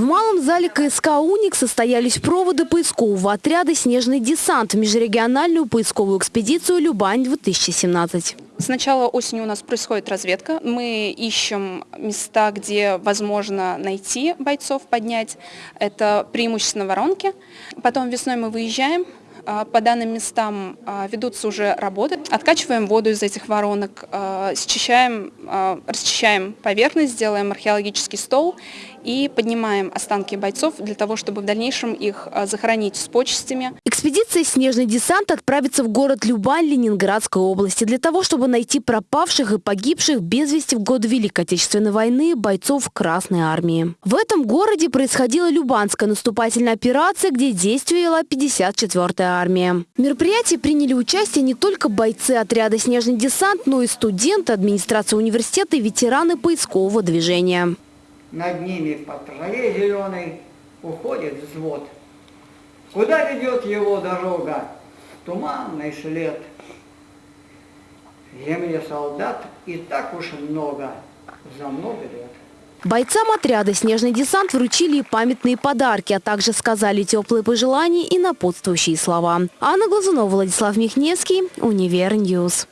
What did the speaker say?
В малом зале КСК «Уник» состоялись проводы поискового отряда «Снежный десант» в межрегиональную поисковую экспедицию «Любань-2017». С начала осени у нас происходит разведка. Мы ищем места, где возможно найти бойцов, поднять. Это преимущественно воронки. Потом весной мы выезжаем, по данным местам а, ведутся уже работы. Откачиваем воду из этих воронок, а, счищаем, расчищаем поверхность, делаем археологический стол и поднимаем останки бойцов для того, чтобы в дальнейшем их захоронить с почестями. Экспедиция «Снежный десант» отправится в город Любань Ленинградской области для того, чтобы найти пропавших и погибших без вести в год Великой Отечественной войны бойцов Красной Армии. В этом городе происходила Любанская наступательная операция, где действовала 54-я армия. В мероприятии приняли участие не только бойцы отряда «Снежный десант», но и студенты, администрации университета и ветераны поискового движения. Над ними по траве зеленой уходит взвод. Куда ведет его дорога? Туманный след. В земле солдат и так уж много, за много лет. Бойцам отряда «Снежный десант» вручили памятные подарки, а также сказали теплые пожелания и напутствующие слова. Анна Глазунова, Владислав Михневский, Универньюз.